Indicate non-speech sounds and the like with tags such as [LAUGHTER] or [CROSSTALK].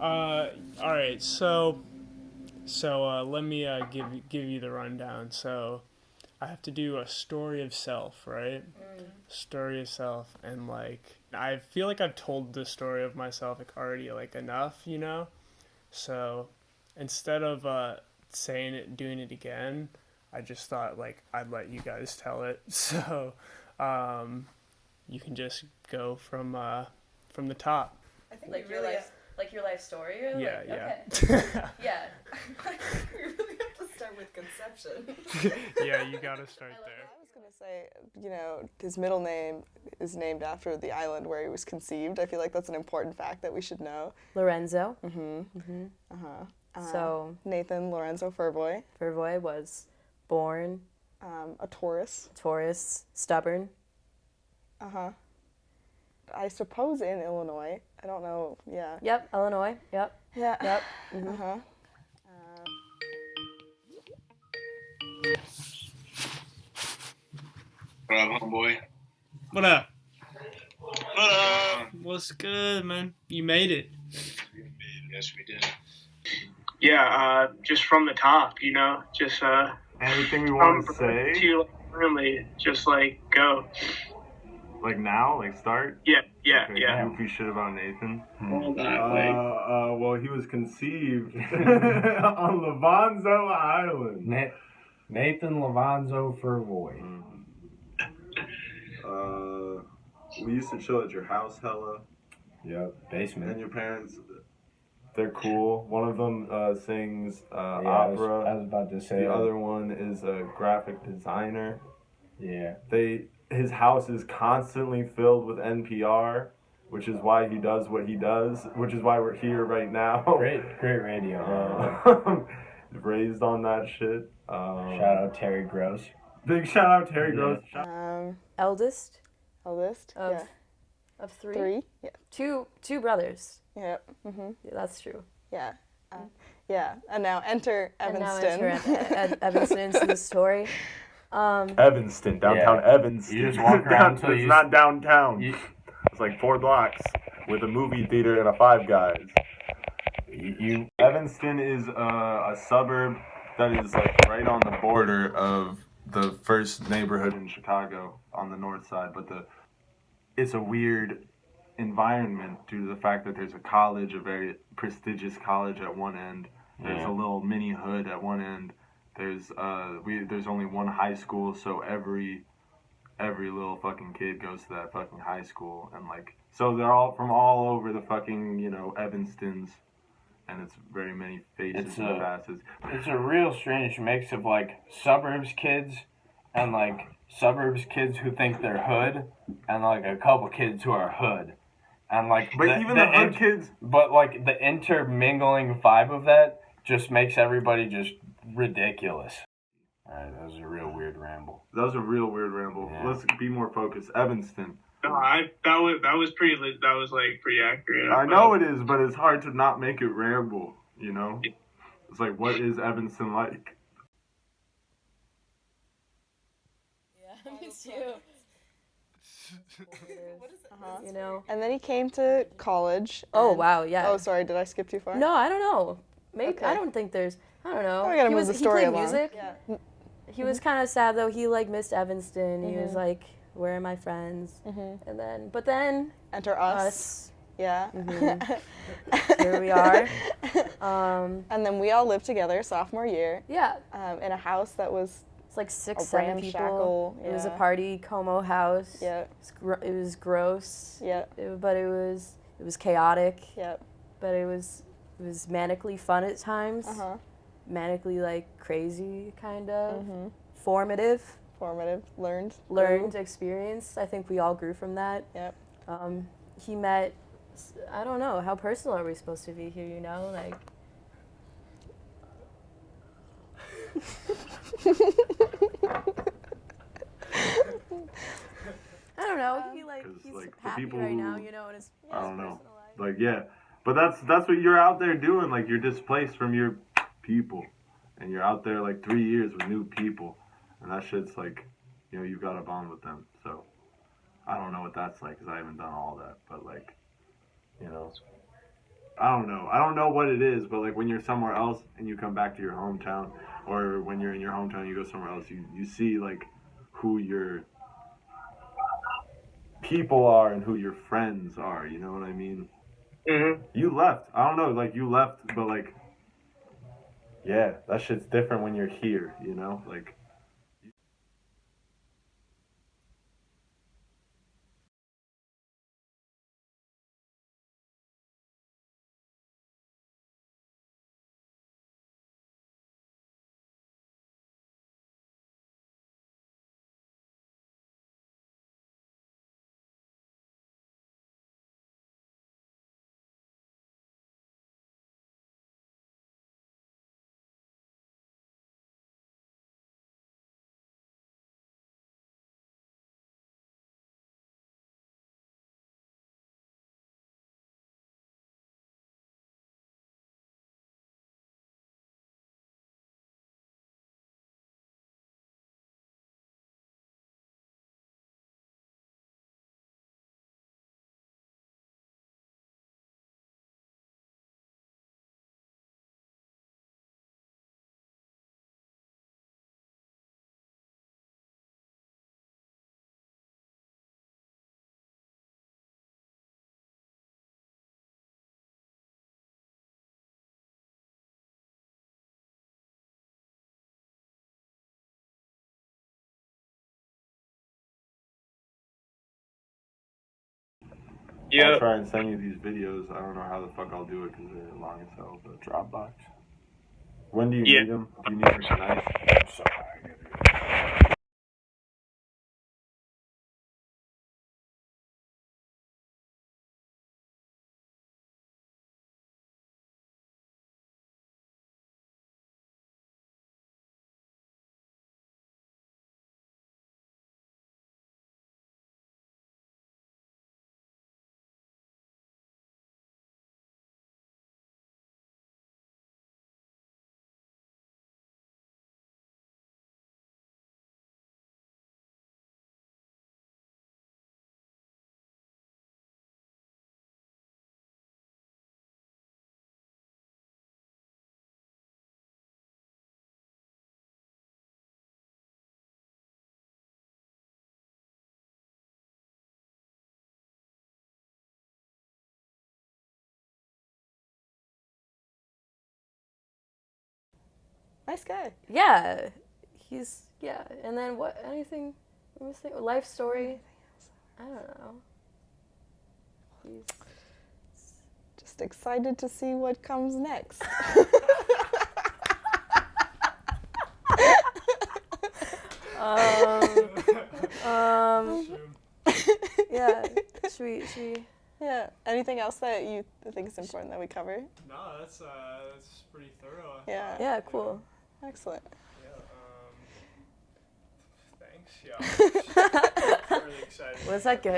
Uh, all right. So, so uh, let me uh, give you- give you the rundown. So, I have to do a story of self, right? Story of self, and like I feel like I've told the story of myself like already like enough, you know. So, instead of uh, saying it, doing it again, I just thought like I'd let you guys tell it. [LAUGHS] So, um, you can just go from uh, from the top. I think Like we really like your life story. Or Yeah, like, yeah. Okay. [LAUGHS] yeah. [LAUGHS] we really have to start with conception. [LAUGHS] yeah, you gotta start I there. I was gonna say, you know, his middle name is named after the island where he was conceived. I feel like that's an important fact that we should know. Levanzo. Mm-hmm. Uh-huh. Uh, So Nathan Levanzo Furboy, Vervoy was born um, a Taurus. Taurus, stubborn. Uh-huh. I suppose in Illinois. I don't know. Yeah. Yep, Illinois. Yep, Yeah. yep. [LAUGHS] Uh-huh. What up, homeboy? What up? What up? What's good, man? You made it. Yes, we did. Yeah, uh, just from the top, you know, just uh, Anything we want to say? to really just like go. Like now? Like start? Yeah, yeah, Okay, yeah. Goofy shit about Nathan. All Uh, that, like, uh, well, he was conceived [LAUGHS] on Levanzo Island. Na- Nathan Levanzo Furvoy. Uh, we used to chill at your house, hella, Yep, basement. and your parents. They're cool. One of them uh, sings uh, Yeah, I was, opera. I was about to say. the other one is a graphic designer. Yeah. They his house is constantly filled with NPR, which is why he does what he does, which is why we're here right now. [LAUGHS] Great, great radio. Uh, [LAUGHS] raised on that shit. Um, Shout out Terry Gross. Big shout out Terry Yeah. Gross. Um, Eldest eldest. of yeah. of three. Three. Yeah. Two two brothers. Yep. Mm-hmm. Yeah, that's true. Yeah. Uh, yeah. And now enter And now Evanston. enter Ev- Ev- Evanston into the story. [LAUGHS] Um, Evanston, downtown Yeah. Evanston. You just walk [LAUGHS] around till it's you- not downtown. You, [LAUGHS] It's like four blocks with a movie theater and a Five Guys. you, you Evanston is uh, a suburb that is like right on the border of the first neighborhood in Chicago on the north side, but the it's a weird environment due to the fact that there's a college, a very prestigious college at one end. There's Yeah. a little mini hood at one end. There's uh we there's only one high school, so every every little fucking kid goes to that fucking high school and like so they're all from all over the fucking, you know, Evanstons and it's very many faces It's and a- facets. it's a real strange mix of like suburbs kids and like suburbs kids who think they're hood and like a couple kids who are hood and like But even the, hood in- kids but like the intermingling vibe of that just makes everybody just ridiculous all right that was a real weird ramble that was a real weird ramble. Yeah. Let's be more focused. Evanston. No, I that was that was pretty that was like pretty accurate. I know it is, but it's hard to not make it ramble, you know? It's like what is Evanston like? yeah, [LAUGHS] me too. [LAUGHS] what is it? Uh-huh. You know. And then he came to college. Oh wow, yeah. Oh, sorry. Did I skip too far? No, I don't know. Maybe Okay. I don't think there's. I don't know. We gotta he move was, the he played along. music. Yeah. He was kind of sad though. He like missed Evanston. He was Mhm. like, "Where are my friends?" Mm-hmm. And then, but then Enter us. us. Yeah. Mhm. Here we are. [LAUGHS] Um, and then we all lived together sophomore year yeah, um, in a house that was it's like six, a seven people. ramshackle. It was a party Como house. Yeah. It was, gro- it was gross. Yeah. It- but it was it was chaotic. Yeah. But it was it was manically fun at times. Uh huh. Manically like crazy kind of. Mm-hmm. Formative. Formative. Learned. learned experience. I think we all grew from that. Yep. Um, he met. I don't know how personal are we supposed to be here. You know, like I don't know. He like he's like, happy people right now. You know, in his, I don't know. life. Like yeah. But that's that's what you're out there doing. Like you're displaced from your people. And you're out there like three years with new people. And that shit's like, you know, you've got to bond with them. So I don't know what that's like because I haven't done all that. But like, you know, I don't know. I don't know what it is, but like when you're somewhere else and you come back to your hometown, or when you're in your hometown you go somewhere else, you you see like who your people are and who your friends are. You know what I mean? Mm-hmm. You left. I don't know. Like you left, but like, yeah, that shit's different when you're here. You know, like. I'll try and send you these videos. I don't know how the fuck I'll do it because they're long as hell. But Dropbox. when do you Yeah. need them? Do you need them tonight? Nice guy. Yeah, he's yeah. And then what? Anything? What was it? Life story? I don't know. He's Just excited to see what comes next. um [LAUGHS] um [LAUGHS] yeah. Should we? Should we? yeah. Anything else that you think is important that we cover? No, that's uh, that's pretty thorough. I Yeah. thought. Yeah, cool. Excellent. Yeah. Um, thanks. Yeah. [LAUGHS] really excited. Was that good?